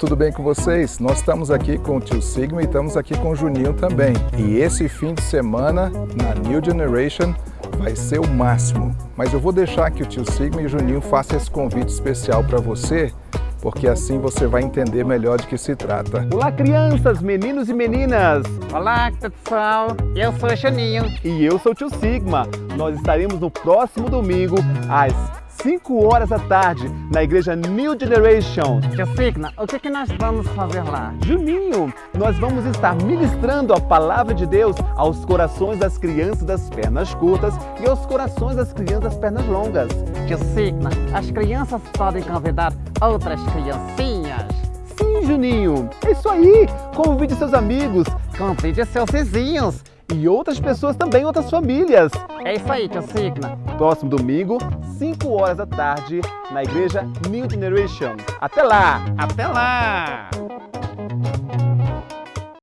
tudo bem com vocês? Nós estamos aqui com o tio Sigma e estamos aqui com o Juninho também. E esse fim de semana, na New Generation, vai ser o máximo. Mas eu vou deixar que o tio Sigma e o Juninho façam esse convite especial para você, porque assim você vai entender melhor de que se trata. Olá crianças, meninos e meninas! Olá pessoal, eu sou o Juninho. E eu sou o tio Sigma. Nós estaremos no próximo domingo, às 5 horas da tarde, na igreja New Generation. Tio Sigma, o que, que nós vamos fazer lá? Juninho, nós vamos estar ministrando a palavra de Deus aos corações das crianças das pernas curtas e aos corações das crianças das pernas longas. Tio Sigma, as crianças podem convidar outras criancinhas. Sim, Juninho, é isso aí. Convide seus amigos, Convide seus vizinhos. E outras pessoas também, outras famílias. É isso aí, tio Sigma. Próximo domingo, 5 horas da tarde, na igreja New Generation. Até lá! Até lá!